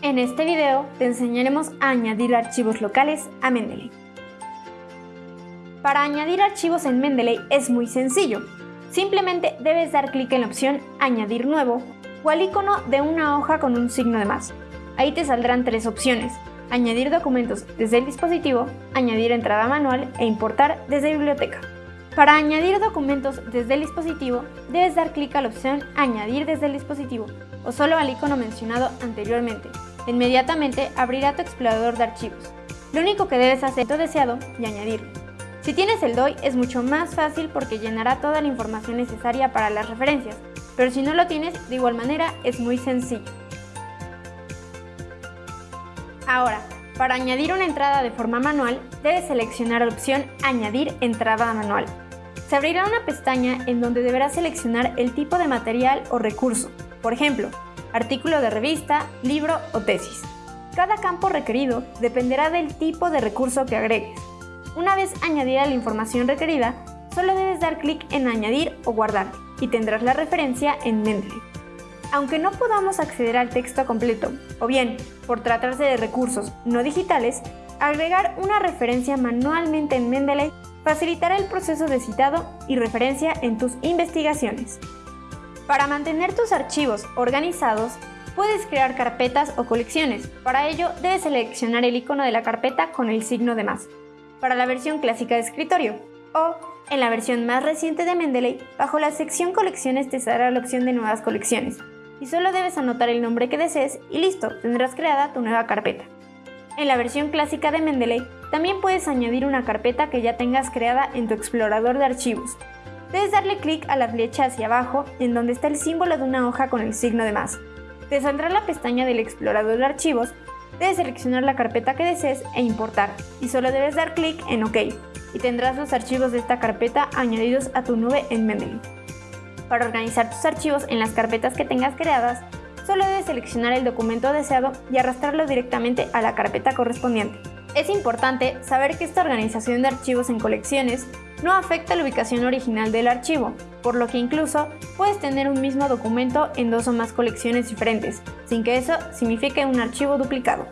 En este video te enseñaremos a añadir archivos locales a Mendeley. Para añadir archivos en Mendeley es muy sencillo. Simplemente debes dar clic en la opción Añadir nuevo o al icono de una hoja con un signo de más. Ahí te saldrán tres opciones. Añadir documentos desde el dispositivo, añadir entrada manual e importar desde biblioteca. Para añadir documentos desde el dispositivo, debes dar clic a la opción Añadir desde el dispositivo o solo al icono mencionado anteriormente. Inmediatamente abrirá tu explorador de archivos. Lo único que debes hacer es tu deseado y añadirlo. Si tienes el DOI es mucho más fácil porque llenará toda la información necesaria para las referencias, pero si no lo tienes, de igual manera es muy sencillo. Ahora, para añadir una entrada de forma manual, debes seleccionar la opción Añadir entrada manual. Se abrirá una pestaña en donde deberás seleccionar el tipo de material o recurso, por ejemplo, artículo de revista, libro o tesis. Cada campo requerido dependerá del tipo de recurso que agregues. Una vez añadida la información requerida, solo debes dar clic en Añadir o Guardar y tendrás la referencia en Mendeley. Aunque no podamos acceder al texto completo, o bien, por tratarse de recursos no digitales, agregar una referencia manualmente en Mendeley facilitará el proceso de citado y referencia en tus investigaciones. Para mantener tus archivos organizados, puedes crear carpetas o colecciones. Para ello, debes seleccionar el icono de la carpeta con el signo de más, para la versión clásica de escritorio, o en la versión más reciente de Mendeley, bajo la sección Colecciones te dará la opción de Nuevas colecciones, y solo debes anotar el nombre que desees y listo, tendrás creada tu nueva carpeta. En la versión clásica de Mendeley, también puedes añadir una carpeta que ya tengas creada en tu explorador de archivos. Debes darle clic a la flecha hacia abajo en donde está el símbolo de una hoja con el signo de más. Te saldrá la pestaña del explorador de archivos, debes seleccionar la carpeta que desees e importar, y solo debes dar clic en OK, y tendrás los archivos de esta carpeta añadidos a tu nube en Mendeley. Para organizar tus archivos en las carpetas que tengas creadas, solo debes seleccionar el documento deseado y arrastrarlo directamente a la carpeta correspondiente. Es importante saber que esta organización de archivos en colecciones no afecta la ubicación original del archivo, por lo que incluso puedes tener un mismo documento en dos o más colecciones diferentes, sin que eso signifique un archivo duplicado.